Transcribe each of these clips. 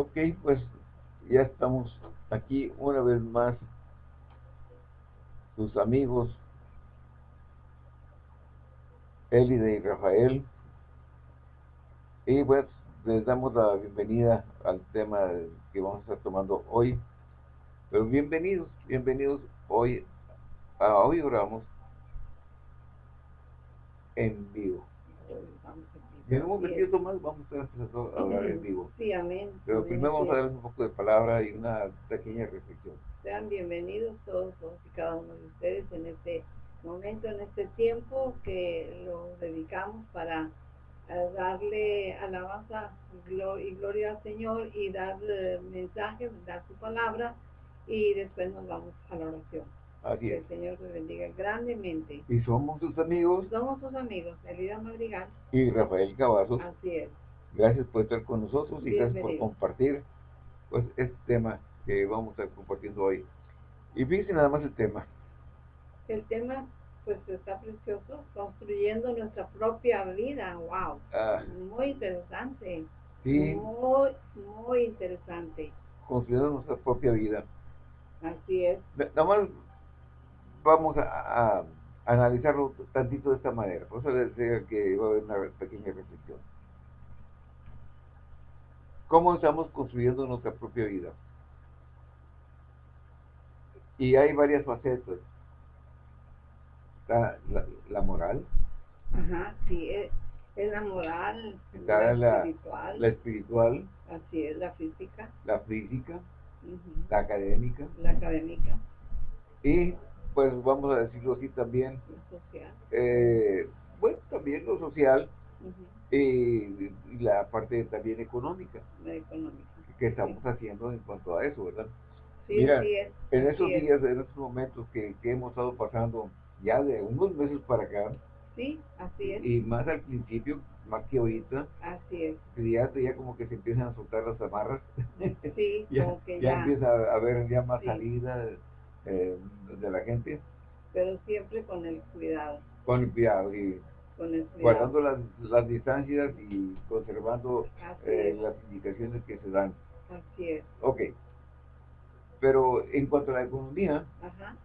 Ok, pues ya estamos aquí una vez más, sus amigos Elide y Rafael. Y pues les damos la bienvenida al tema que vamos a estar tomando hoy. Pero bienvenidos, bienvenidos hoy a Hoy Oramos en vivo. En un momentito más vamos a empezar a hablar en vivo. Sí, amén. Pero primero vamos a darles un poco de palabra y una pequeña reflexión. Sean bienvenidos todos, todos y cada uno de ustedes en este momento, en este tiempo que lo dedicamos para eh, darle alabanza y gloria al Señor y darle mensaje, dar su palabra y después nos vamos a la oración. Así Que es. el Señor te bendiga grandemente. Y somos sus amigos Somos sus amigos, Elida Madrigal. y Rafael Cavazos. Así es. Gracias por estar con nosotros y gracias por compartir pues este tema que vamos a estar compartiendo hoy. Y fíjense nada más el tema. El tema pues está precioso, construyendo nuestra propia vida. Wow. Ah, Muy interesante. sí, Muy, muy interesante. construyendo nuestra propia vida. Así es. Na- Nada más vamos a, a analizarlo tantito de esta manera. Por eso les decía que va a haber una pequeña reflexión. ¿Cómo estamos construyendo nuestra propia vida? Y hay varias facetas. Está la, la moral, Ajá, sí, es, es la moral, Está la, espiritual, la espiritual, así es, la física, la física, la académica la académica, y pues vamos a decirlo así también, eh, bueno, también lo social y, y la parte también económica la económica. que estamos haciendo en cuanto a eso, ¿verdad? Sí, Mira, es. En esos es. días, en estos momentos que, que hemos estado pasando ya de unos meses para acá, Sí, así es, y más al principio, más que ahorita, así es. ya, ya como que se empiezan a soltar las amarras, Sí, ya, como que ya ya, empieza a haber ya más salida eh, de la gente, pero siempre con el cuidado, con cuidado y con el cuidado. guardando las, las distancias y conservando eh, las indicaciones que se dan. así es. Ok. Pero en cuanto a la economía, Ajá,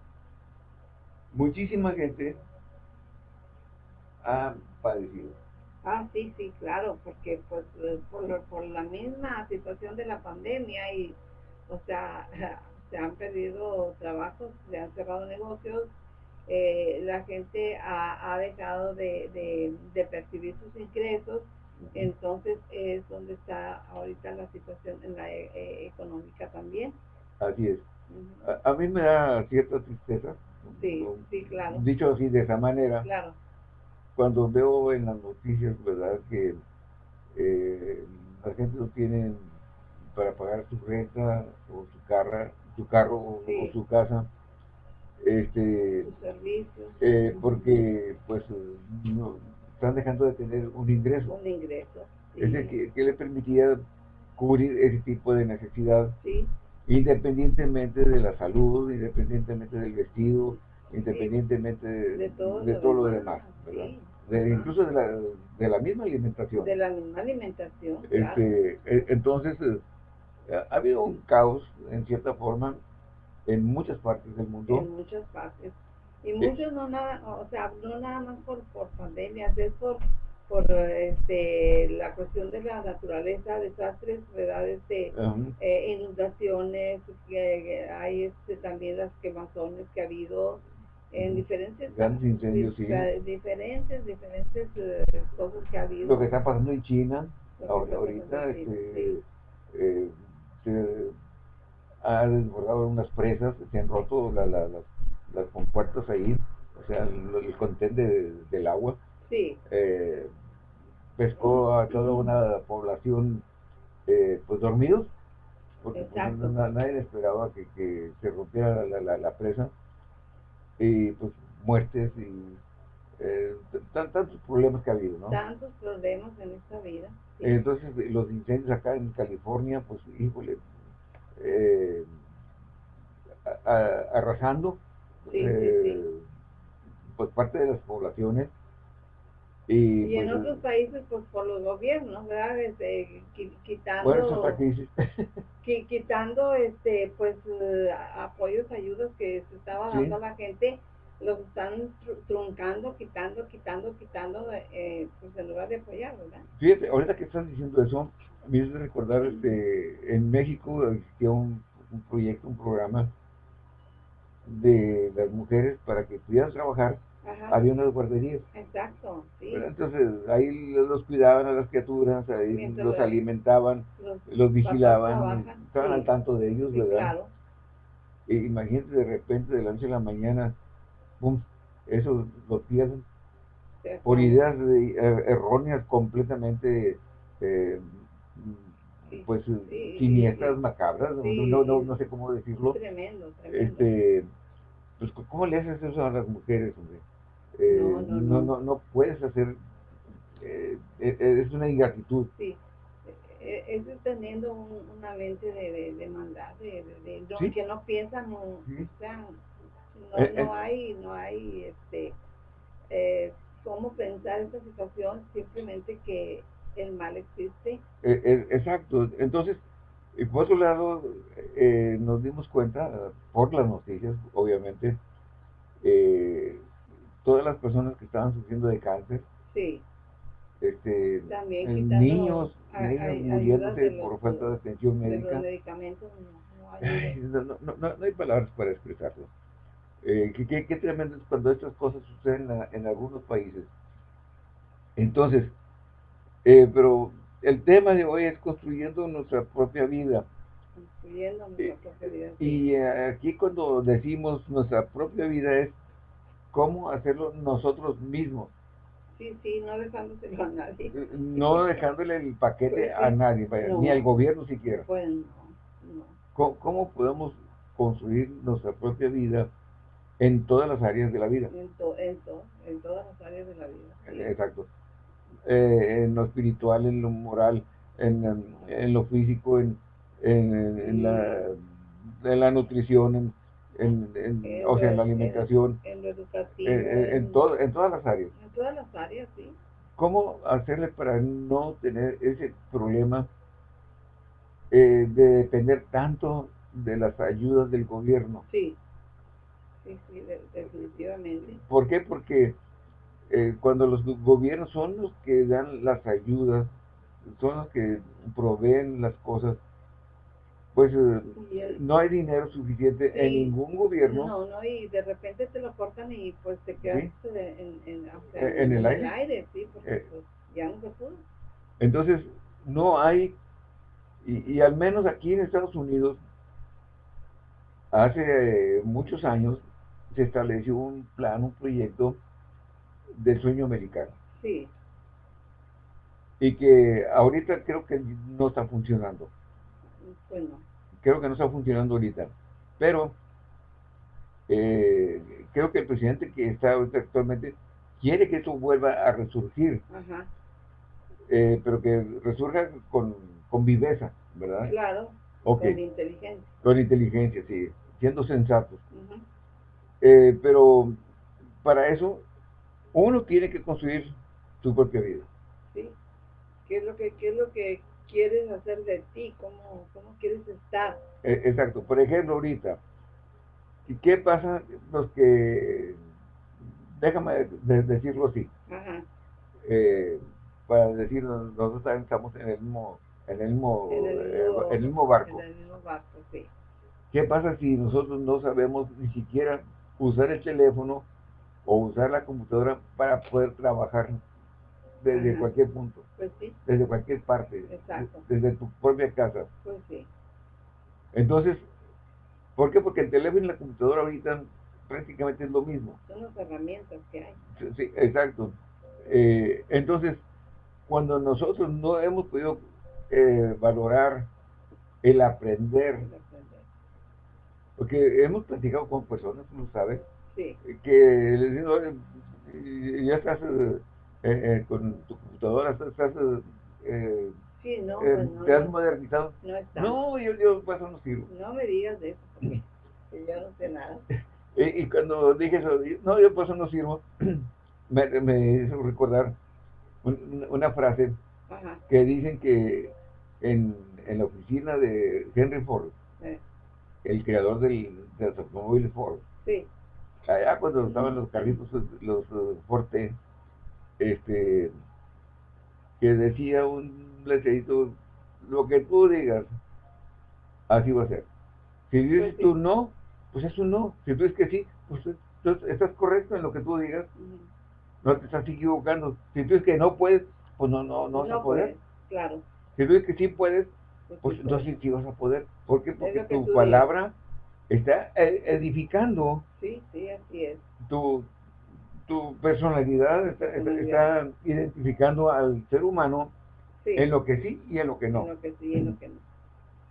muchísima gente ha padecido. Ah, sí, sí, claro, porque pues por, por la misma situación de la pandemia y, o sea, se han perdido trabajos, se han cerrado negocios, eh, la gente ha, ha dejado de, de, de percibir sus ingresos, entonces es donde está ahorita la situación en la e- e- económica también. Así es. A, a mí me da cierta tristeza. Sí, sí, claro, Dicho así de esa manera, claro, cuando veo en las noticias, ¿verdad? Que eh, la gente no tiene para pagar su renta o su carro, su carro o, Sí. o su casa, este, eh, porque pues eh, no, están dejando de tener un ingreso. un ingreso. sí, Ese que, que le permitía cubrir ese tipo de necesidad sí, independientemente de la salud, independientemente del vestido, independientemente de, de todo, de todo lo demás, ¿verdad? De- incluso de la, de la misma alimentación. de la misma alimentación. Este, e- entonces, eh, ha habido un caos, en cierta forma, en muchas partes del mundo. en muchas partes. Y muchos no nada, o sea, no nada más por, por pandemias, es por, por este, la cuestión de la naturaleza, desastres, ¿verdad? Este, eh, inundaciones, que, hay este, también las quemazones que ha habido en diferentes, Grandes incendios, sí. dif- diferentes, diferentes eh, cosas que ha habido. Lo que está pasando en China, ahorita, pasando en China, este, sí. eh, se ha desbordado unas presas, se han roto la- la- las, las compuertas ahí, o sea, el, el contén de- del agua. Sí, eh, pescó a toda una población eh, pues dormidos porque pues, no- na- nadie esperaba que, que se rompiera la, la- la presa y pues muertes y eh, tan- tantos problemas que ha habido ¿no? tantos problemas en esta vida. Entonces los incendios acá en California pues híjole eh, a- a- arrasando Sí, eh, sí. pues parte de las poblaciones Y, en pues, otros países, pues por los gobiernos, ¿verdad? Este, quitando, quitando este, pues eh, apoyos, ayudas que se estaba dando a la gente, los están truncando, quitando, quitando, quitando, eh, pues en lugar de apoyar, ¿verdad? Fíjate, ahorita que estás diciendo eso, me hizo recordar, este, en México existía un, un proyecto, un programa de las mujeres para que pudieran trabajar había unas guarderías. Exacto, sí. entonces ahí los cuidaban a las criaturas, ahí los alimentaban, los, vigilaban, estaban al tanto de ellos, ¿verdad? Claro. E imagínate de repente de la noche a la mañana, ¡pum! Eso lo pierden. Por ideas er, erróneas completamente, eh, pues, siniestras, macabras, no, no, no, sé cómo decirlo. Tremendo, tremendo. Este, pues, ¿cómo le haces eso a las mujeres, hombre? Eh, no, no, no, puedes hacer, eh, eh, es una ingratitud. Sí, es teniendo una mente de, de, maldad, de, de, que no piensan, no, no, hay, no hay, este, cómo pensar esta situación, simplemente que el mal existe. exacto, entonces, por otro lado, nos dimos cuenta, por las noticias, obviamente, eh, todas las personas que estaban sufriendo de cáncer. Sí. Este, También niños, niños muriéndose por falta de atención médica. los medicamentos no, no, no, no, hay palabras para expresarlo. Eh, qué, qué, tremendo es cuando estas cosas suceden en, algunos países. Entonces, eh, pero el tema de hoy es construyendo nuestra propia vida. Construyendo nuestra eh, propia vida. Y eh, aquí cuando decimos nuestra propia vida es cómo hacerlo nosotros mismos. Sí, sí, no dejándoselo a nadie. No dejándole el paquete a nadie, ni al gobierno siquiera. Pues no, ¿Cómo, podemos construir nuestra propia vida en todas las áreas de la vida? En, en, todas las áreas de la vida. Exacto. Eh, en lo espiritual, en lo moral, en, en lo físico, en, en, la, en la nutrición, en en, en, o sea, en la alimentación, en, lo educativo, en, en, todo, en todas las áreas. En todas las áreas, sí. ¿Cómo hacerle para no tener ese problema eh, de depender tanto de las ayudas del gobierno? Sí, sí, sí, definitivamente. ¿Por qué? Porque eh, cuando los gobiernos son los que dan las ayudas, son los que proveen las cosas, pues eh, no hay dinero suficiente en ningún gobierno. No, no, y de repente te lo cortan y pues te quedas en, en, en, el, aire. sí, porque eh, pues, ya no se pudo. Entonces, no hay, y, y, al menos aquí en Estados Unidos, hace muchos años se estableció un plan, un proyecto del sueño americano. Sí. Y que ahorita creo que no está funcionando. Bueno. Creo que no está funcionando ahorita. Pero eh, creo que el presidente que está ahorita actualmente quiere que esto vuelva a resurgir. Eh, pero que resurja con, con viveza, ¿verdad? Claro. Con inteligencia. Con inteligencia, sí. Siendo sensatos. Eh, pero para eso uno tiene que construir su propia vida. Sí. ¿Qué es lo que, qué es lo que quieres hacer de ti, cómo, cómo quieres estar. E, exacto. Por ejemplo, ahorita, ¿y qué pasa los que, déjame decirlo así, eh, para decir, nosotros estamos en el mismo, en el mismo, en el eh, mismo, barco. En el mismo barco, sí. ¿Qué pasa si nosotros no sabemos ni siquiera usar el teléfono o usar la computadora para poder trabajar desde cualquier punto. Pues sí. Desde cualquier parte. Exacto. Desde tu propia casa. Pues sí. Entonces, ¿por qué? Porque el teléfono y la computadora ahorita prácticamente es lo mismo. Son las herramientas que hay. Sí, exacto. Eh, entonces, cuando nosotros no hemos podido eh, valorar el aprender, porque hemos platicado con personas, ¿no sabes? Sí. Que les digo, ya estás eh, eh, con tu computadora, estás, eh, sí, no, eh, pues te has modernizado. No, no yo, yo pues no sirvo. No me digas de eso, porque yo no sé nada. y, cuando dije eso, no, yo pues no sirvo, me, me hizo recordar una frase que dicen que en, en, la oficina de Henry Ford, el creador del, de los automóviles Ford, allá cuando estaban los carritos, los, Forte, este, que decía un letrerito, lo que tú digas, así va a ser. Si dices pues tú no, pues es un no. Si tú dices que sí, pues entonces estás correcto en lo que tú digas. No te estás equivocando. Si tú dices que no puedes, pues no, no, no, vas a poder. claro. Si tú dices que sí puedes, pues, pues entonces sí vas a poder. ¿Por qué? Porque tu palabra está e, edificando. Sí, sí, así es. Tu, tu personalidad está, identificando al ser humano en lo que sí y en lo que no. En lo que sí y en lo que no.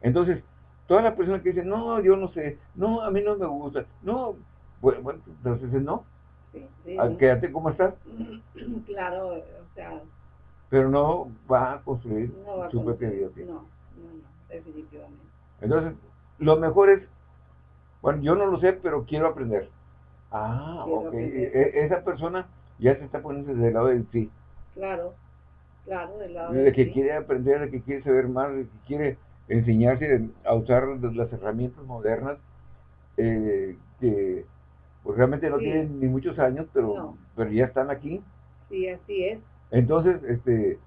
Entonces, toda la persona que dice, no, yo no sé, no, a mí no me gusta, no, bueno, bueno entonces no. Sí, sí. Quédate como estás. Claro, o sea. Pero no va a construir su propia vida. No, no, no, definitivamente. Entonces, lo mejor es, bueno, yo no lo sé, pero quiero aprender. Ah, ok. E, e, esa persona ya se está poniendo desde el lado del sí. Claro, claro, del lado del De que quiere aprender, de que quiere saber más, de que quiere enseñarse a usar las herramientas modernas eh, que pues realmente no tienen ni muchos años, pero, pero ya están aquí. Sí, así es. Entonces, este,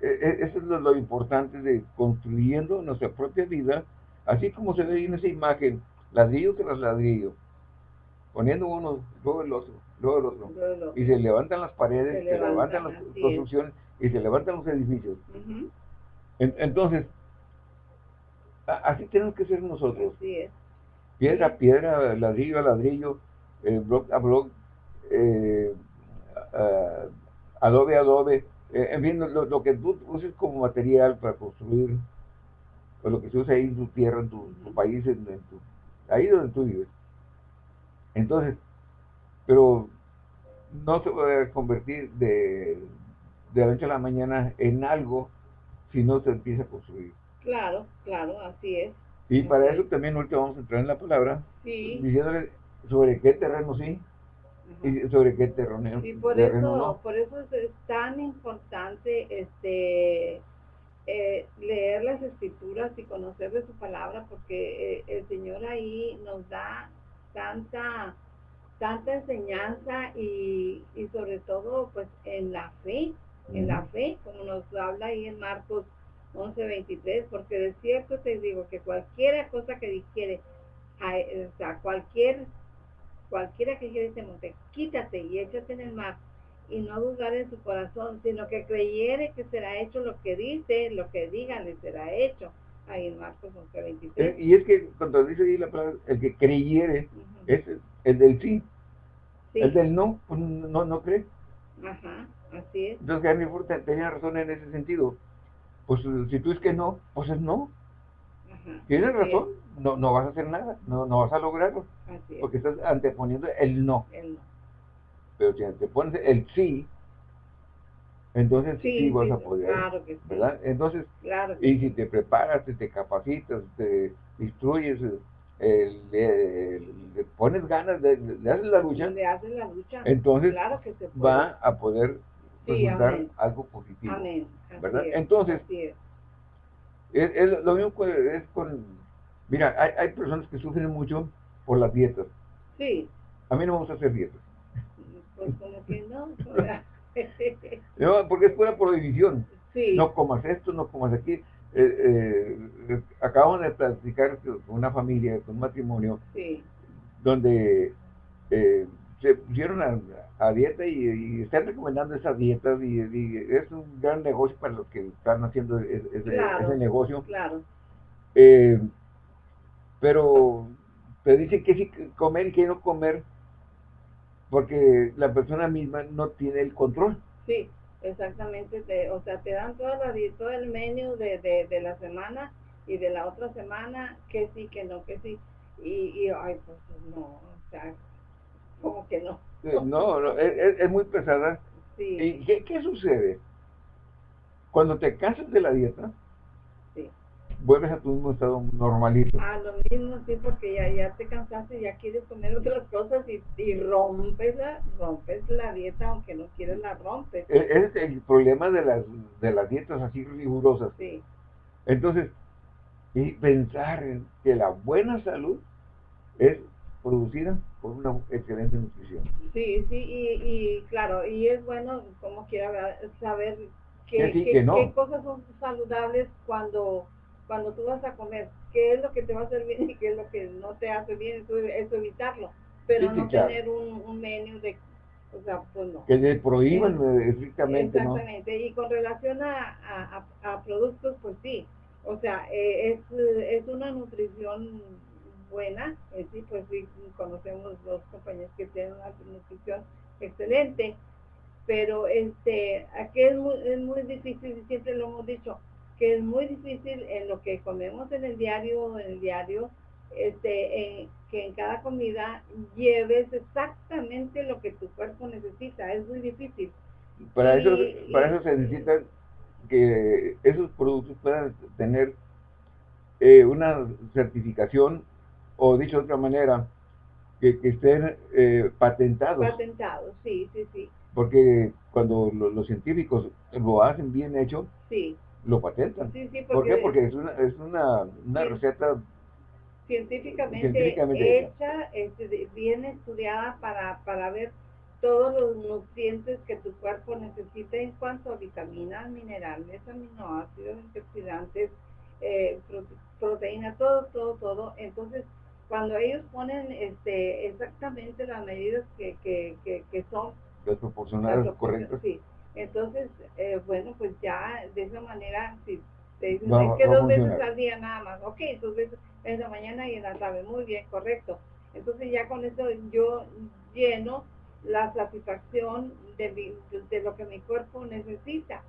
eso es lo, importante de construyendo nuestra propia vida, así como se ve en esa imagen, ladrillo tras ladrillo, poniendo uno, luego el otro, luego el otro, y se levantan las paredes, se, levantan, las construcciones y se levantan los edificios. entonces, así tenemos que ser nosotros. Piedra a piedra, ladrillo a ladrillo, eh, block a block, eh, adobe a adobe, eh, en fin, lo, que tú uses como material para construir, o lo que se usa ahí en tu tierra, en tu, país, en, tu, ahí donde tú vives. Entonces, pero no se puede convertir de, de la noche a la mañana en algo si no se empieza a construir. Claro, claro, así es. Y para eso también ahorita vamos a entrar en la palabra, sí. diciéndole sobre qué terreno sí y sobre qué terreno, sí, por eso, Por eso es, tan importante este eh, leer las escrituras y conocer de su palabra, porque eh, el Señor ahí nos da tanta tanta enseñanza y, y sobre todo pues en la fe, en la fe, como nos habla ahí en Marcos 11.23, porque de cierto te digo que cualquier cosa que dijere, o sea, cualquier, cualquiera que dijere este monte, quítate y échate en el mar, y no dudar en su corazón, sino que creyere que será hecho lo que dice, lo que digan le será hecho. Ahí en Marcos 11.23. Eh, y es que cuando dice ahí la palabra, el que creyere, es el del sí. El del no, pues no, no cree. Ajá, así es. Entonces, Henry Ford tenía razón en ese sentido pues si tú es que no, pues es no. Tienes razón, no, no vas a hacer nada, no, no vas a lograrlo. Porque estás anteponiendo el no. Pero si antepones el sí, entonces sí, vas a poder. Claro que sí. ¿verdad? Entonces, y si te preparas, te, capacitas, te instruyes, le, pones ganas, de, le, haces la lucha, le haces la lucha. entonces va a poder resultar algo positivo. ¿Verdad? Entonces, es. lo mismo es con... Mira, hay, hay personas que sufren mucho por las dietas. Sí. A mí no me gusta hacer dietas. Pues como que no. no porque es pura prohibición. Sí. No comas esto, no comas aquí. Eh, eh, acabamos de platicar con una familia, con un matrimonio, sí. donde eh, se pusieron a, a dieta y, están recomendando esas dietas y, es un gran negocio para los que están haciendo ese, negocio. Claro. Eh, pero te dicen que sí comer y que no comer porque la persona misma no tiene el control. Sí, exactamente. o sea, te dan toda la, todo el menú de, de, de, la semana y de la otra semana que sí, que no, que sí. Y, y ay, pues no, o sea, como que no. No, no es, muy pesada. ¿Y qué, qué, sucede? Cuando te cansas de la dieta, sí. vuelves a tu mismo estado normalito. A lo mismo, sí, porque ya, ya te cansaste, ya quieres comer otras cosas y, y rompes, la, rompes la dieta, aunque no quieres la rompes. E, es el problema de las, de las dietas así rigurosas. Sí, Entonces, y pensar en que la buena salud es producida por una excelente nutrición. sí, sí, y, y claro, y es bueno, como quiera, saber qué, Que sí, qué- que no. qué cosas son saludables cuando, cuando tú vas a comer, qué es lo que te va a hacer bien y qué es lo que no te hace bien, eso, eso evitarlo, pero Sí, sí, no claro. tener un, un menú de, o sea, pues no. Que le prohíban eh, estrictamente, ¿no? Exactamente, y con relación a, a, productos, pues sí, o sea, eh, es, es una nutrición buena, eh, sí, pues sí, conocemos los compañeros que tienen una nutrición excelente, pero este, aquí es muy, es muy difícil, y siempre lo hemos dicho, que es muy difícil en lo que comemos en el diario, en el diario, este, en- que en cada comida lleves exactamente lo que tu cuerpo necesita, es muy difícil. Para eso, Y- para eso se necesita que esos productos puedan tener eh, una certificación o dicho de otra manera, que, que estén eh, patentados. Patentado, sí, sí, sí, Porque cuando lo- los científicos lo hacen bien hecho, sí, lo patentan. sí, sí, ¿Por qué? Porque es una, es una, una Sí. receta científicamente, científicamente hecha. este, bien estudiada para, para ver todos los nutrientes que tu cuerpo necesita en cuanto a vitaminas, minerales, aminoácidos, antioxidantes, eh, prote- proteína, todo, todo, todo. Entonces, cuando ellos ponen este, exactamente las medidas que, que, que, que son las proporcionadas las correctas. Sí. Entonces, eh, bueno, pues ya de esa manera, si te dicen, Va- es que dos veces al día nada más, ok, dos veces en la mañana y en la tarde, muy bien, correcto. Entonces ya con eso yo lleno la satisfacción de, mi- de- lo que mi cuerpo necesita.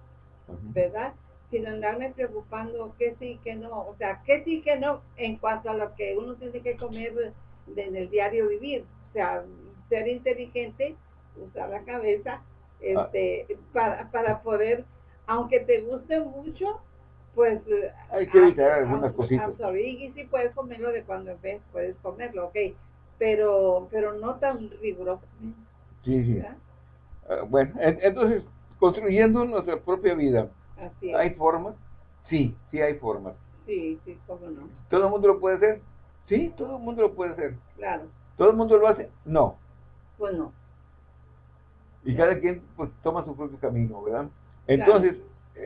¿verdad? Sin andarme preocupando que sí, que no, o sea, que sí, que no, en cuanto a lo que uno tiene que comer en el diario vivir, o sea, ser inteligente, usar la cabeza, este, para, para poder, aunque te guste mucho, pues Hay que evitar a- algunas a- cositas. y sí puedes comerlo de cuando en vez, puedes comerlo, ok, pero, pero no tan rigurosamente, Sí, sí. Ah, bueno, en- entonces, construyendo nuestra propia vida, Así es, ¿hay formas? Sí, sí hay formas. sí, sí, cómo no, ¿Todo el mundo lo puede hacer? Sí, todo el mundo lo puede hacer. claro, ¿Todo el mundo lo hace? No. pues no, Y cada quien pues toma su propio camino, ¿verdad? Entonces,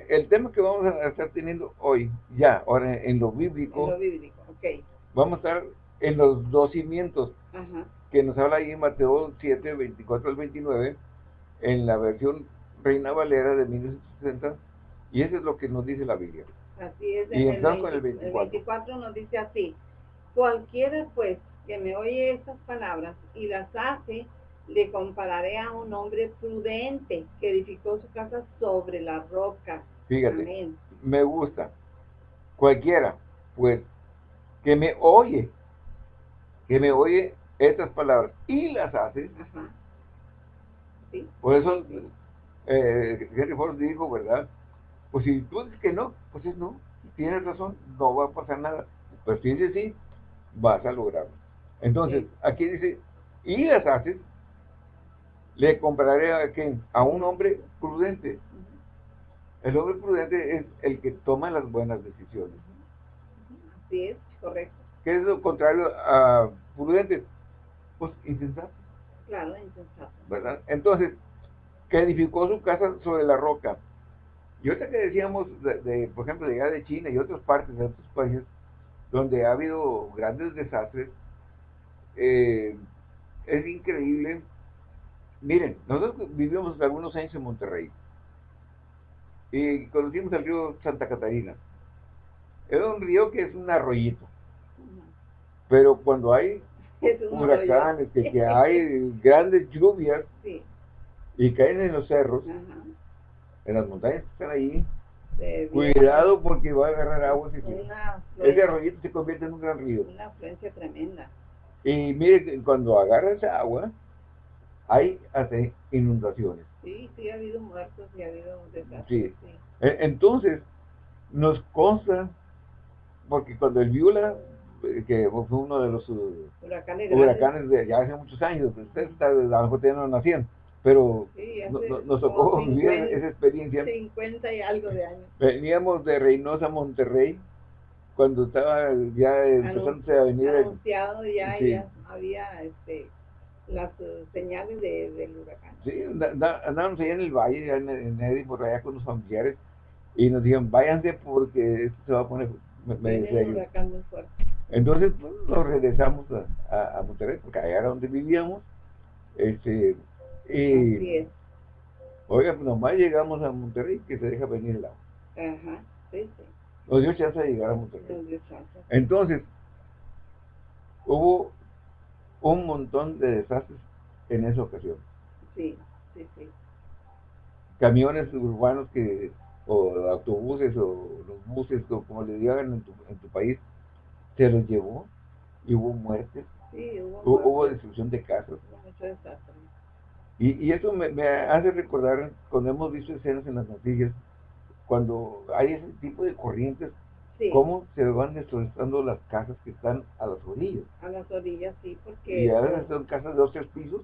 el tema que vamos a estar teniendo hoy, ya, ahora en lo en bíblico, lo bíblico, ok, vamos a estar en los dos cimientos, ajá, que nos habla ahí en Mateo 7, 24 al 29, en la versión Reina Valera de 1960, y eso es lo que nos dice la Biblia. Así es, Y en el, el 20 24. 24 nos dice así, cualquiera pues que me oye estas palabras y las hace, le compararé a un hombre prudente que edificó su casa sobre la roca. Fíjate, Amén. me gusta. Cualquiera, pues, que me oye, que me oye estas palabras y las hace, Ajá. Sí, por eso eh, Henry Ford dijo, ¿verdad? Pues si tú dices que no, pues es no, tienes razón, no va a pasar nada. Pero si dices sí, vas a lograrlo. Entonces, Sí. aquí dice, y las haces, le compararé a quién? A un hombre prudente. El hombre prudente es el que toma las buenas decisiones. así es, correcto. ¿Qué es lo contrario a prudente? Pues insensato, Claro, insensato. ¿verdad? Entonces, que edificó su casa sobre la roca. Y ahorita que decíamos, de, de, por ejemplo, de allá de China y otras partes de otros países, donde ha habido grandes desastres, eh, es increíble. Miren, nosotros vivimos algunos años en Monterrey y conocimos el río Santa Catarina. Era un río que es un arroyito, pero cuando hay huracanes, que, que hay grandes lluvias Sí, y caen en los cerros, ajá. En las montañas que están ahí, cuidado porque va a agarrar agua. si Ese arroyito se convierte en un gran río. una afluencia tremenda. Y mire, que cuando agarra esa agua, hay hasta inundaciones. Sí, sí ha habido muertos y ha habido desastres. Sí. Sí. E- Entonces, nos consta porque cuando el Viula, eh, que fue uno de los uh, Huracanes, huracanes de ya hace muchos años, ustedes a lo mejor no nacían, pero Sí, no- nos tocó vivir 50, esa experiencia. 50 y algo de años. Veníamos de Reynosa a Monterrey, cuando estaba ya empezándose a venir Anunciado ya, Sí. ya había este, las señales de, del huracán. Sí, andábamos allá en el valle, en, en Eddy, por allá con los familiares, y nos dijeron, váyanse porque esto se va a poner me- huracán muy fuerte. Entonces pues, nos regresamos a, a- a Monterrey, porque allá era donde vivíamos. Este, y, es. oiga, pues nomás llegamos a Monterrey, que se deja venir el agua. Ajá, sí, sí. Nos dio chance de llegar a Monterrey. Entonces, hubo un montón de desastres en esa ocasión. Sí, sí, sí. camiones urbanos que o autobuses o los buses o como le digan en tu, en tu país se los llevó y hubo muertes Sí, hubo, hu- hubo destrucción de casas hubo mucho desastre. Y, y eso me, me hace recordar cuando hemos visto escenas en las noticias cuando hay ese tipo de corrientes Sí, cómo se van destrozando las casas que están a las orillas. A las orillas sí, porque, y a veces son casas de dos tres pisos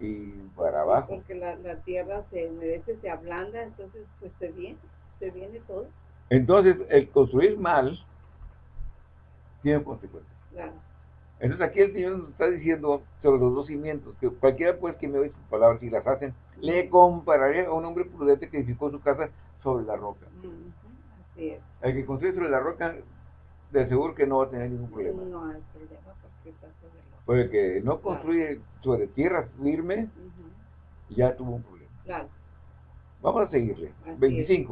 y para abajo. porque la, la tierra se humedece, se ablanda, entonces pues se viene, se viene todo. entonces el construir mal tiene consecuencias. Claro, Entonces aquí el Señor nos está diciendo sobre los dos cimientos, que cualquiera pues que me oye sus palabras y las hacen, le compararé a un hombre prudente que edificó su casa sobre la roca. Ujú, así es. El que construye sobre la roca, de seguro que no va a tener ningún problema. No hay problema porque está sobre la Pero el que no construye sobre tierra firme, ya tuvo un problema. Claro. Vamos a seguirle. Así es.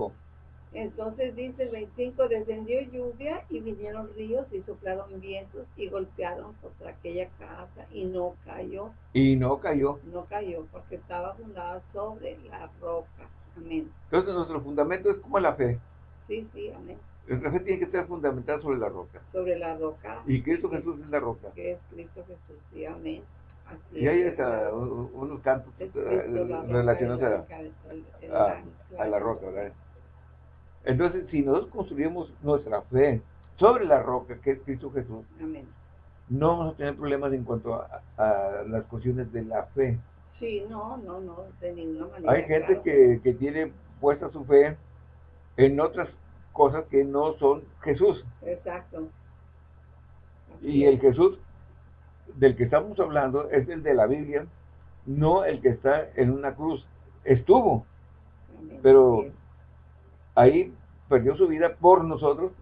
25. Entonces dice el 25, descendió lluvia y vinieron ríos y soplaron vientos y golpearon contra aquella casa y no cayó, Y no cayó. no cayó porque estaba fundada sobre la roca. Amén. Entonces nuestro fundamento es como la fe. Sí, sí, amén. Nuestra fe tiene que estar fundamentada sobre la roca. Sobre la roca. Y Cristo Jesús es la roca. Que es Cristo Jesús, sí, amén. Así Y hay hasta unos cantos eh, la relacionados el a, la roca, ¿verdad? Entonces, si nosotros construimos nuestra fe sobre la roca, que es Cristo Jesús, Amén. no vamos a tener problemas en cuanto a, a las cuestiones de la fe. Sí, no, no, no, de ninguna manera. Hay gente claro. que, que tiene puesta su fe en otras cosas que no son Jesús. Exacto. Así Y es. el Jesús del que estamos hablando es el de la Biblia, no el que está en una cruz. Estuvo, Amén. pero- ahí perdió su vida por nosotros,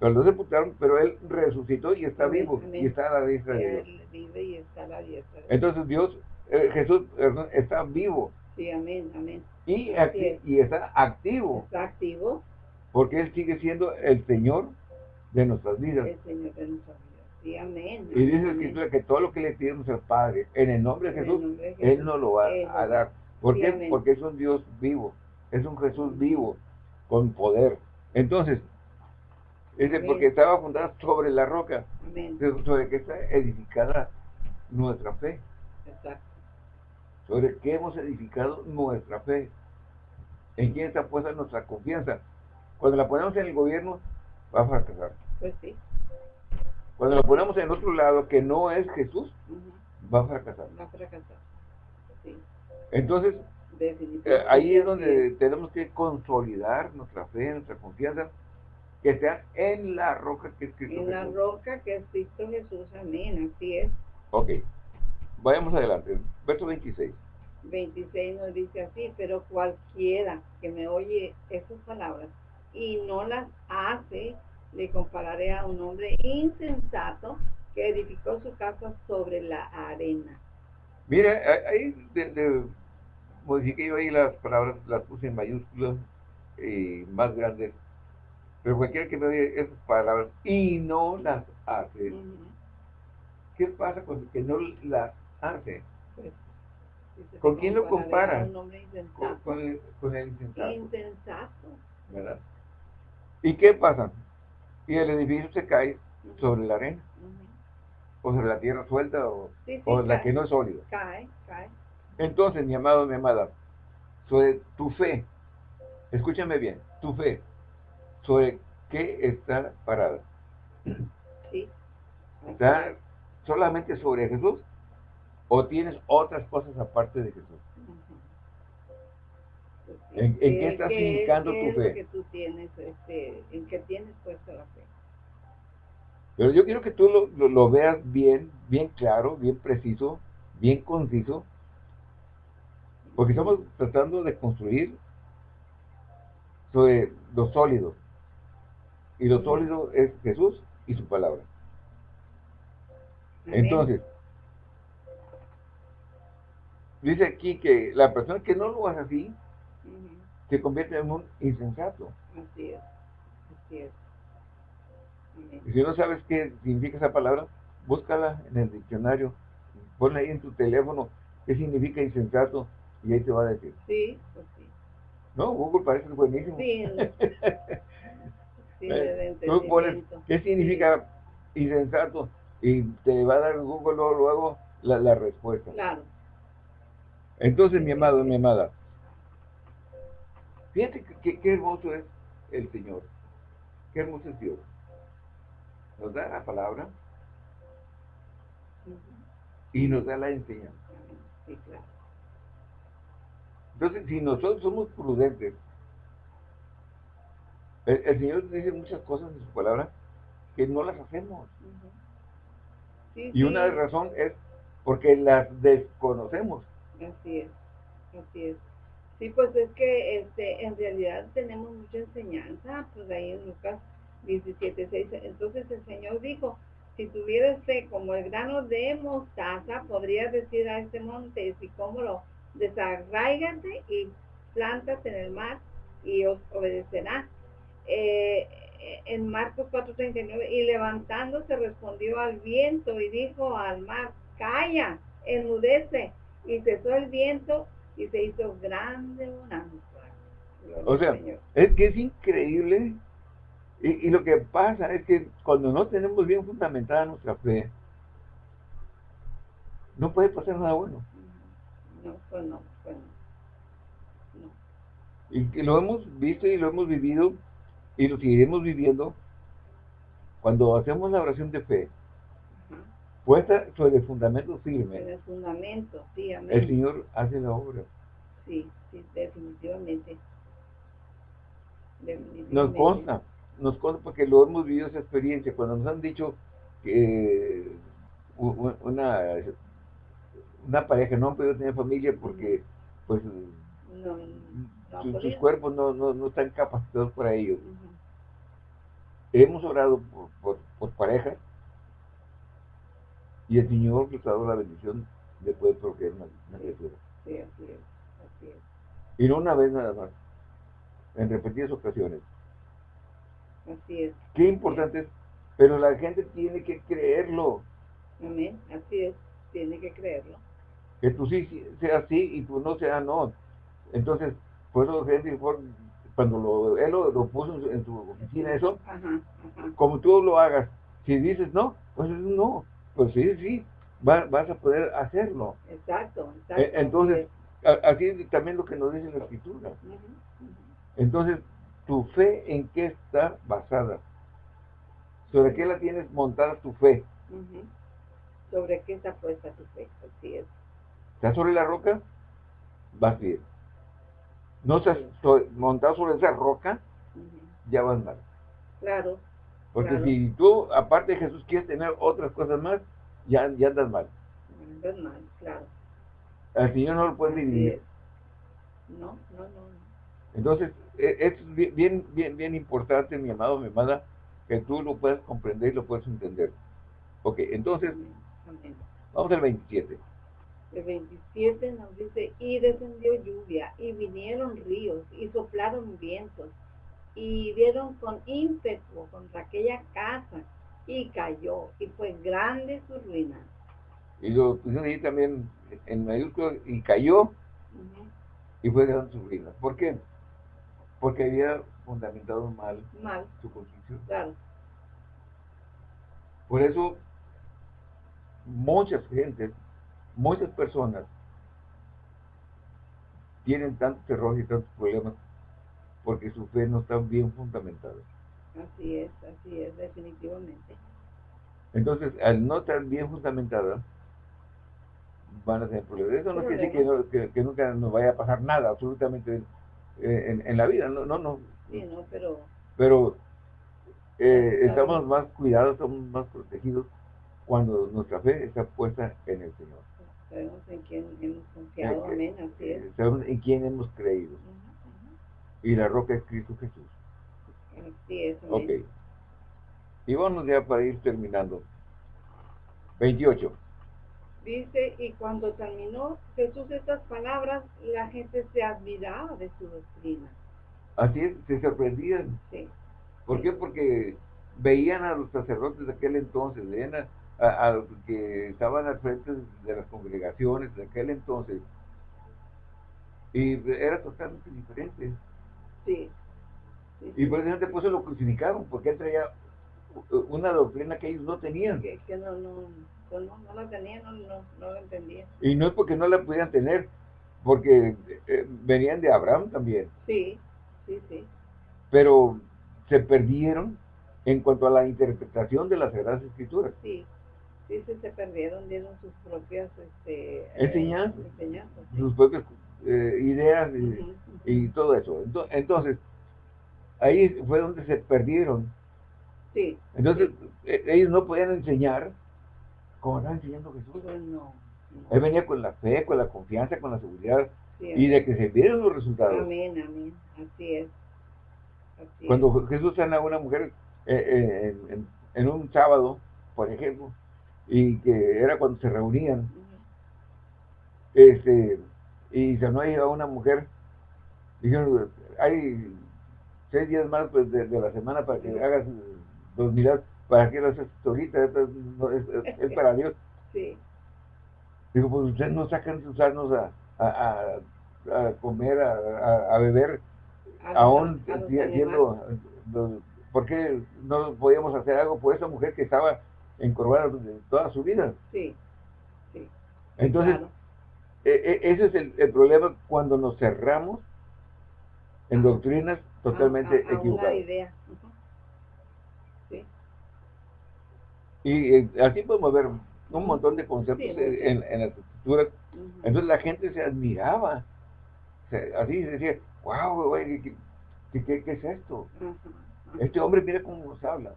pero lo sepultaron, pero él resucitó y está vivo y está a la diestra de Dios. Él vive y está a la diestra. Entonces Dios, eh, Jesús perdón, está vivo Sí, amén, amén. y, acti- es. y está activo, Está activo porque Él sigue siendo el Señor de nuestras vidas. el Señor de nuestra vida. Sí, amén. Y dice la. Escritura que todo lo que le pidamos al Padre, en el nombre de Jesús, nombre de Él nos lo va Él a dar. ¿Por Sí, qué? amén. Porque es un Dios vivo, es un Jesús vivo, con poder. Entonces, Amén. porque estaba fundada sobre la roca, Amén. sobre que está edificada nuestra fe, Exacto. sobre qué hemos edificado nuestra fe, en quién está puesta nuestra confianza. Cuando la ponemos en el gobierno, va a fracasar. Pues sí. Cuando la ponemos en otro lado, que no es Jesús, va a fracasar. Va a fracasar. Sí, Entonces, definitivamente. Eh, ahí es donde tenemos que consolidar nuestra fe, nuestra confianza, que sea en la roca que es Cristo En la Jesús. roca que es Cristo Jesús. Amén. Así es. Ok, vayamos adelante. Verso 26. 26 nos dice así, pero cualquiera que me oye esas palabras y no las hace, le compararé a un hombre insensato que edificó su casa sobre la arena. Mira, a- ahí de, de- modifiqué yo ahí las palabras, las puse en mayúsculas y más grandes. Pero cualquiera que me oye esas palabras y no las hace, Ujú. ¿qué pasa con el que no las hace? Pues, ¿Con quién lo compara? Con, con el, con el insensato, Insensato. ¿verdad? ¿Y qué pasa? Y el edificio se cae sobre la arena. O sobre la tierra suelta o, Sí, sí, o la cae, que no es sólida. cae, cae. Entonces, mi amado, mi amada, sobre tu fe, escúchame bien, tu fe, sobre qué está parada. Sí. ¿Está solamente sobre Jesús? ¿O tienes otras cosas aparte de Jesús? ¿En, en qué estás indicando qué tu fe? que tú tienes, este, en qué tienes puesta la fe? Pero yo quiero que tú lo, lo- lo veas bien, bien claro, bien preciso, bien conciso, porque estamos tratando de construir sobre lo sólido. Y lo sólido es Jesús y su palabra. Amén. Entonces, dice aquí que la persona que no lo hace así se convierte en un insensato. Así es, así es. Y si no sabes qué significa esa palabra, búscala en el diccionario, ponla ahí en tu teléfono, qué significa insensato, y ahí te va a decir. Sí, pues sí. No, Google parece buenísimo. Sí, sí, Eh, Tú pones. ¿qué significa insensato? Y te va a dar Google luego, luego la, la respuesta. Claro, Entonces, mi amado, mi amada, fíjate qué hermoso es el Señor. Qué hermoso es Dios. Nos da la palabra y nos da la enseñanza. sí, claro. Entonces, si nosotros somos prudentes, el, el Señor dice muchas cosas en su palabra que no las hacemos. Ujú. Sí, Y una sí, razón es porque las desconocemos. Así es, así es. Sí, pues es que este, en realidad tenemos mucha enseñanza, pues ahí en Lucas 17, 6. Entonces el Señor dijo, si tuvieras fe como el grano de mostaza, podrías decir a este monte, si como lo desarraigate y plántate en el mar y os obedecerá. Eh, en Marcos 4:39, y levantándose respondió al viento y dijo al mar, calla, enmudece, y cesó el viento y se hizo grande bonanza. Gloria O sea, Señor. es que es increíble. Y, y lo que pasa es que cuando no tenemos bien fundamentada nuestra fe, no puede pasar nada bueno. No, pues no, pues no. No. Y que lo hemos visto y lo hemos vivido y lo seguiremos viviendo cuando hacemos la oración de fe, Ajá. puesta sobre el fundamento En firme, el fundamento, sí, el amén. Señor hace la obra. Sí, sí, definitivamente. Nos Definitivamente. consta, nos consta porque lo hemos vivido esa experiencia. Cuando nos han dicho que una, una pareja no han podido tener familia porque pues No, no su- sus cuerpos no, no, no están capacitados para ello. Hemos orado por, por, por parejas y el Señor nos ha dado la bendición de poder procrear una, una criatura. Sí, así es, así es. Y no una vez nada más, en repetidas ocasiones. Así es. Qué importante es, pero la gente tiene que creerlo. Amén. Así es. Tiene que creerlo. Que tú sí sí sea sí y tú no sea no. Entonces, por eso Henry Ford, cuando lo, él lo, lo puso en su, oficina, eso, Ajá, ajá. como tú lo hagas, si dices no, pues no. Pues sí, sí, va- vas a poder hacerlo. Exacto, exacto. Eh, Entonces, así es también lo que nos dice la escritura. Entonces, ¿tu fe en qué está basada? ¿Sobre qué la tienes montada tu fe? ¿Sobre qué está puesta tu fe? Así es. ¿Estás sobre la roca? Vas bien. No estás so- montado sobre esa roca, ya vas mal. Claro, Porque Claro. si tú, aparte de Jesús, quieres tener otras cosas más, ya, ya andas mal. andas mal, claro. Al Señor no lo puedes dividir. No, no, no. no. Entonces, e- es bien, bien, bien, importante, mi amado, mi amada, que tú lo puedas comprender y lo puedas entender. Ok, entonces, vamos al 27. El 27 nos dice, y descendió lluvia, y vinieron ríos, y soplaron vientos, y dieron con ímpetu contra aquella casa, y cayó, y fue grande su ruina. Y lo pusieron ahí también en mayúsculas y cayó y fue gran su ruina. ¿Por qué? Porque había fundamentado mal Mal, su construcción. claro. Por eso, muchas gentes, muchas personas tienen tantos errores y tantos problemas porque su fe no está bien fundamentada. Así es, así es, definitivamente. Entonces, al no estar bien fundamentada, van a tener problemas. Eso no quiere decir que, nunca nos vaya a pasar nada, absolutamente, eh, en, la vida. No, no, no. Sí, no, pero... Pero eh, estamos más cuidados, estamos más protegidos cuando nuestra fe está puesta en el Señor. Sabemos en quién hemos confiado, amén, así es. Sabemos en quién hemos creído. Y la roca es Cristo Jesús. Así es. Ok. Y vamos ya para ir terminando. 28. Dice, y cuando terminó Jesús estas palabras, la gente se admiraba de su doctrina. Así es, se sorprendían. Sí. ¿Por qué? Porque veían a los sacerdotes de aquel entonces, veían a, los que estaban al frente de las congregaciones de aquel entonces, y era totalmente diferente. Sí. Y eso por eso lo crucificaron, porque él traía una doctrina que ellos no tenían. Que, no, no, no, no, la tenían, no, no, no la entendían. Y no es porque no la pudieran tener, porque eh, venían de Abraham también. Sí, sí, sí. Pero se perdieron en cuanto a la interpretación de las Sagradas Escrituras. Sí, sí, se, perdieron, dieron sus propias este, enseñanzas, sus propias eh, ideas y, todo eso. Entonces, ahí fue donde se perdieron. Sí. Entonces, e, ellos no podían enseñar como estaba enseñando Jesús. Pues no, Él venía con la fe, con la confianza, con la seguridad y de que se vieron los resultados. Amén, amén. Así es. Cuando Jesús sana a una mujer eh, eh, en, un sábado, por ejemplo, y que era cuando se reunían, este, y sanó a una mujer, dijeron, hay seis días más pues, de, la semana para que hagas dos milagros, para que lo haces es, para Dios. Sí. Digo, pues ustedes no sacan sus asnos a, a, a, comer, a, a beber, aún siendo, ¿por qué no podíamos hacer algo por esa mujer que estaba encorvada toda su vida? Sí, sí. Entonces, e, e, ese es el, problema cuando nos cerramos en doctrinas totalmente equivocadas. idea. Y eh, así podemos ver un montón de conceptos en, en, las escrituras. Entonces la gente se admiraba. así decía, wow, güey, ¿qué, qué, es esto? Este hombre mira cómo nos habla.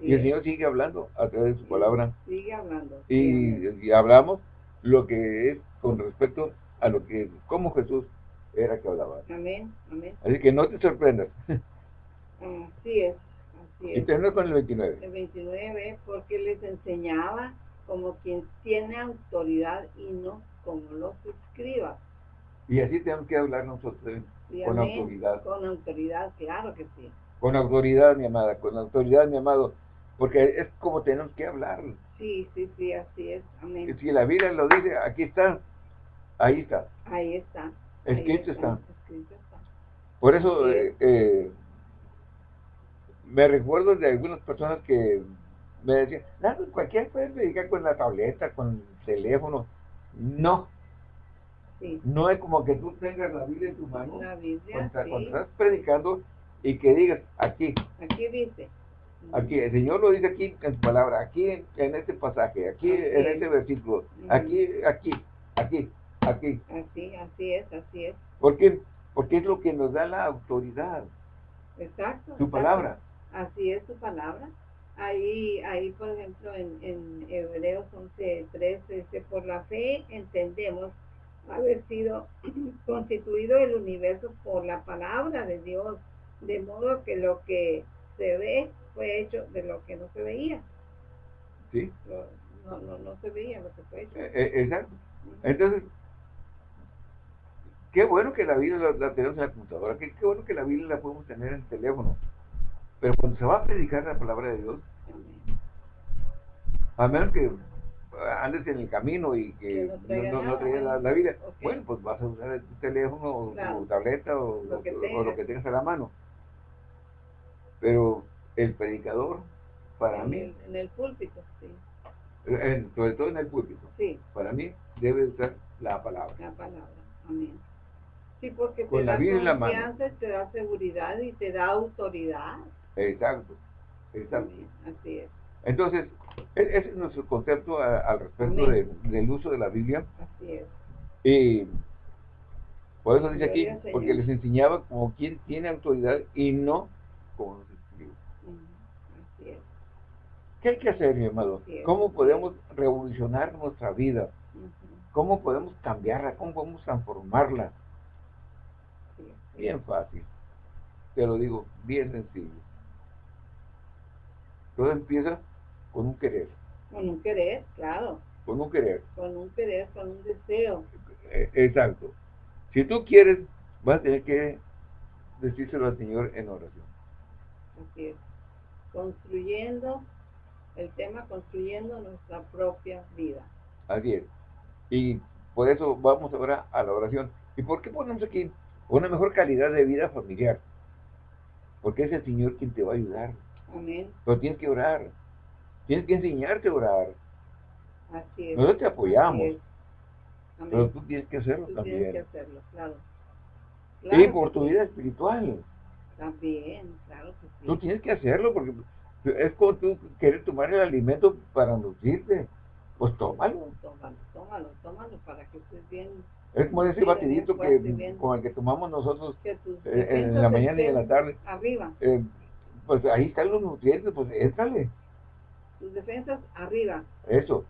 Y el Señor sigue hablando a través de su palabra. Sigue hablando. Y, hablamos lo que es con respecto a lo que, como Jesús era que hablaba. Amén, amén. Así que no te sorprendas. Así es, así es. Y tenemos con el 29. El 29, porque les enseñaba como quien tiene autoridad y no como los escribas. Y así tenemos que hablar nosotros con autoridad. Con autoridad, claro que sí. Con autoridad, mi amada, con autoridad, mi amado, porque es como tenemos que hablar. Sí, sí, sí, así es, amén. Si la Biblia lo dice, aquí está, ahí está. Ahí está. Escrito está. Escrito está. Por eso eh, eh, me recuerdo de algunas personas que me decían, no, pues cualquier puede predicar con la tableta, con el teléfono. No, no es como que tú tengas la Biblia en tu mano cuando, estás predicando y que digas aquí. Aquí dice. Aquí, el Señor lo dice aquí en su palabra, aquí en, este pasaje, aquí en este versículo, aquí, aquí, aquí, aquí. Así, así es, así es. ¿Por qué? Porque es lo que nos da la autoridad. Exacto. Su palabra. Así es su palabra. Ahí, ahí por ejemplo, en, en Hebreos 11.3 dice, por la fe entendemos haber sido constituido el universo por la palabra de Dios, de modo que lo que se ve fue hecho de lo que no se veía. Sí. No, no, no se veía lo que fue hecho. Eh, eh, exacto. Entonces, qué bueno que la Biblia la, tenemos en la computadora, qué, qué, bueno que la Biblia la podemos tener en el teléfono. Pero cuando se va a predicar la palabra de Dios, a menos que andes en el camino y que, no, no, no la, vida, bueno, pues vas a usar tu teléfono o tu tableta o lo, que tengas a la mano. Pero el predicador, para mí... en el púlpito, sí. sobre todo en el púlpito. Sí. Para mí debe usar la palabra. La palabra, amén. Sí, porque Con te la da confianza, te da seguridad y te da autoridad. Exacto, exacto. Así es. Entonces, e, ese es nuestro concepto al respecto del uso de la Biblia. Así es. Y por eso dice aquí, porque les enseñaba como quien tiene autoridad y no como los escribos. Así es. ¿Qué hay que hacer, mi amado? ¿Cómo podemos revolucionar nuestra vida? ¿Cómo podemos cambiarla? ¿Cómo podemos transformarla? Bien fácil. Te lo digo, bien sencillo. Todo empieza con un querer. Con un querer, claro. Con un querer. Con un querer, con un deseo. Eh, exacto. Si tú quieres, vas a tener que decírselo al Señor en oración. Así es. Construyendo, el tema construyendo nuestra propia vida. Así es. Y por eso vamos ahora a la oración. ¿Y por qué ponemos aquí una mejor calidad de vida familiar? Porque es el Señor quien te va a ayudar. Amén. Pero tienes que orar. Tienes que enseñarte a orar. Así es. Nosotros te apoyamos. Pero tú tienes que hacerlo también. Tienes que hacerlo, claro. y por tu vida espiritual. También, claro que sí. Tú tienes que hacerlo porque es como tú quieres tomar el alimento para nutrirte. Pues tómalo. Tómalo, tómalo, tómalo para que estés bien. Es como ese batidito que, con el que tomamos nosotros eh, en la mañana y en la tarde. Arriba. Eh, pues ahí están los nutrientes, pues éntrale. Tus defensas arriba. Eso.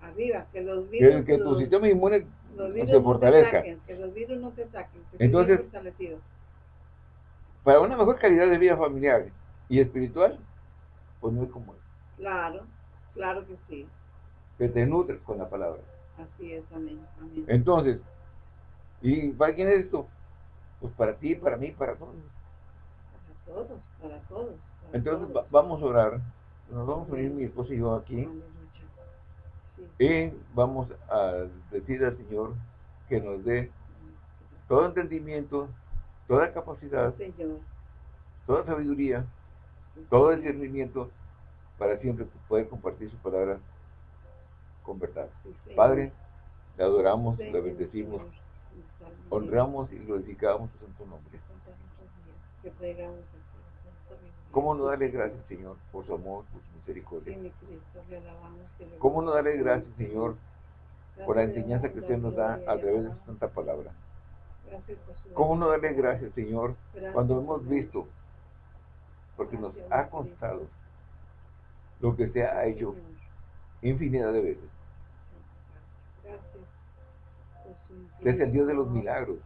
Arriba, que los virus. Que, tu sistema inmune se fortalezca. que los virus no te ataquen. Que Entonces, para una mejor calidad de vida familiar y espiritual, como Claro, claro que sí que te nutres con la palabra. Así es, amén, amén. Entonces, ¿y para quién es esto? Pues para ti, para mí, para todos. Para todos, para todos. Entonces vamos a orar. Nos vamos a unir mi esposo y yo aquí. Y vamos a decir al Señor que nos dé todo entendimiento, toda capacidad, toda sabiduría, todo discernimiento para siempre poder compartir su palabra con verdad. Padre, le adoramos, le bendecimos, honramos y glorificamos su santo nombre. ¿Cómo no darle gracias, Señor, por su amor, por su misericordia? ¿Cómo no darle gracias, Señor, por la enseñanza que usted nos da a través de su santa palabra? ¿Cómo no darle gracias, Señor, cuando hemos visto, porque nos ha constado lo que se ha hecho infinidad de veces? Usted es el Dios de los milagros.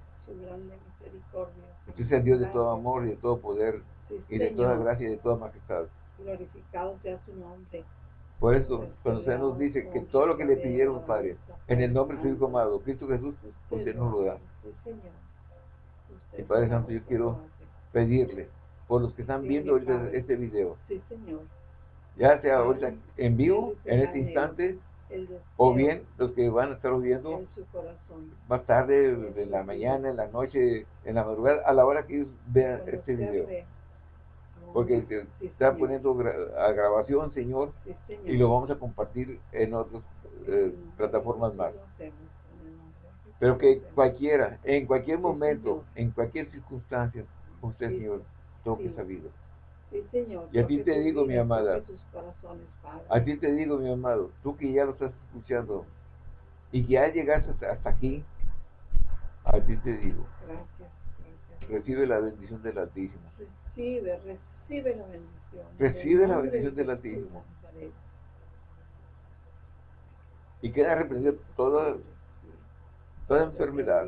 Usted es el Dios de todo amor y de todo poder y de toda gracia y de toda majestad. Glorificado sea su nombre. Por eso, cuando usted nos dice que todo lo que le pidieron, Padre, en el nombre de su Hijo amado, Cristo Jesús, usted nos lo da. Y Padre Santo, yo quiero pedirle, por los que están viendo ahorita este video, ya sea ahorita en vivo, en este instante, o bien los que van a estar viendo más tarde, en la mañana, en la noche, en la madrugada, a la hora que ellos vean este video. Porque está poniendo a grabación, Señor, y lo vamos a compartir en otras eh, plataformas más. Pero que cualquiera, en cualquier momento, en cualquier circunstancia, usted, Señor, toque esa vida. Señor. Y a ti te digo, mi amada, a ti te digo, mi amado, tú que ya lo estás escuchando y que ya llegaste hasta, aquí, a ti te digo, gracias, recibe la bendición del Altísimo. Recibe, recibe la bendición. Recibe la bendición del Altísimo. Y queda reprendido toda, toda enfermedad,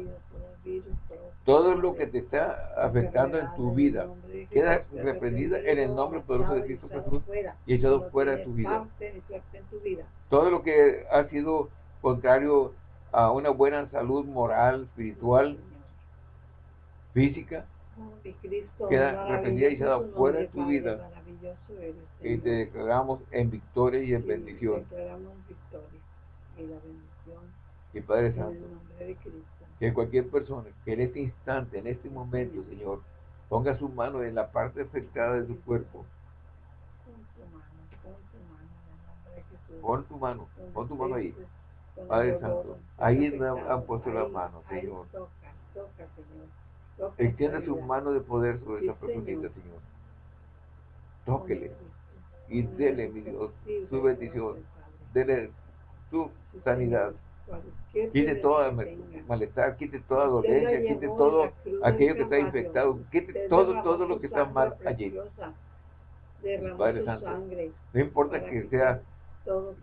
todo lo que te está afectando en tu vida queda reprendida en el nombre poderoso de Cristo Jesús y echado fuera de tu vida. Todo lo que ha sido contrario a una buena salud moral, espiritual, física, queda reprendida y echada fuera de tu vida. Y te declaramos en victoria y en bendición. Y Padre Santo, que cualquier persona que en este instante, en este momento, Señor, ponga su mano en la parte afectada de su cuerpo. Pon tu mano, pon tu mano ahí. Padre Santo, ahí han puesto la mano, Señor. Extiende su mano de poder sobre esa personita, Señor. tóquele. y dele, mi Dios, su bendición, dele su sanidad. Quite toda malestar, quite toda dolencia, quite todo aquello que está infectado, quite todo, todo lo que está mal allí. Padre Santo, no importa que sea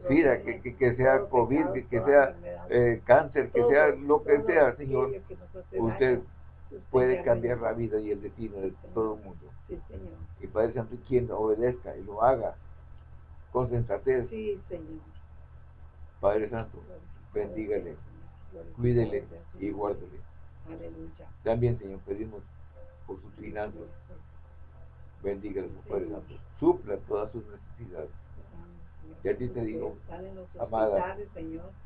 vida, que, que, sea COVID, que, sea eh, cáncer, que sea lo que sea, Señor, usted puede cambiar la vida y el destino de todo el mundo. Y Padre Santo, quien obedezca y lo haga con sensatez. Padre Santo, bendígale, cuídele y guárdele. También, Señor, pedimos por sus finanzas. Bendígale, Padre Santo. Supla todas sus necesidades. Y a ti te digo, amada,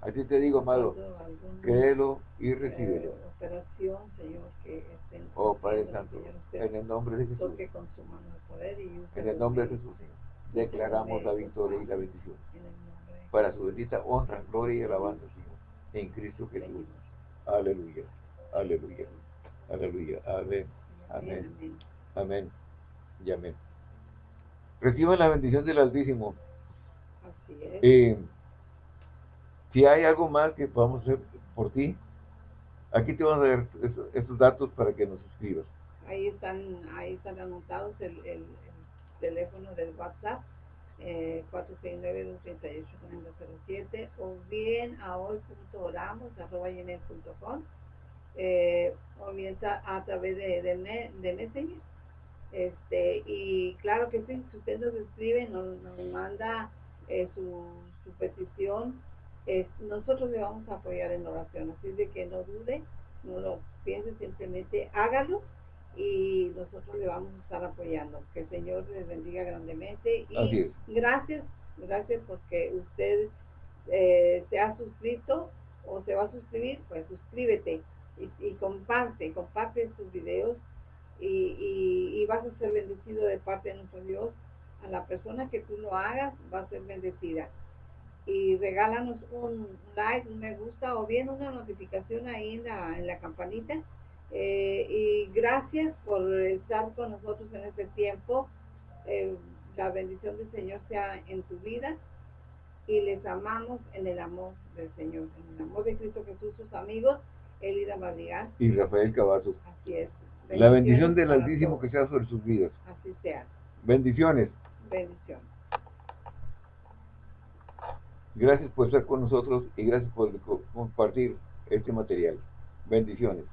a ti te digo, amado, créelo y recíbelo. Oh Padre Santo, en el nombre de Jesús, en el nombre de Jesús, declaramos la victoria y la bendición para su bendita honra, gloria y alabanza, en Cristo Jesús. Aleluya, aleluya, aleluya, amén, amén, amén y amén. Reciban la bendición del Altísimo. Eh, si hay algo más que podamos hacer por ti, aquí te vamos a dar estos, datos para que nos suscribas. Ahí están, ahí están anotados el, el, teléfono del WhatsApp, eh, 469-238-4007, o bien a hoy.oramos.com, eh, o bien a, través de, de, de Messenger. Este, y claro que si usted nos escribe, nos, manda eh, su, petición, nosotros le vamos a apoyar en oración. Así de que no dude, no lo piense, simplemente hágalo y nosotros le vamos a estar apoyando. Que el Señor les bendiga grandemente y gracias, gracias porque usted eh, se ha suscrito o se va a suscribir, pues suscríbete y, comparte, comparte sus videos y, y, y vas a ser bendecido de parte de nuestro Dios a la persona que tú lo hagas va a ser bendecida. Y regálanos un like, un me gusta o bien una notificación ahí en la, en la campanita. Eh, y gracias por estar con nosotros en este tiempo. Eh, la bendición del Señor sea en tu vida y les amamos en el amor del Señor, en el amor de Cristo Jesús, sus amigos, Elida Madrigal y Rafael Cavazos. Así es. La bendición del Altísimo que sea sobre sus vidas. Así sea. Bendiciones. Bendición. Gracias por estar con nosotros y gracias por compartir este material. Bendiciones.